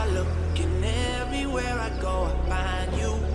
I look and everywhere I go, I find you.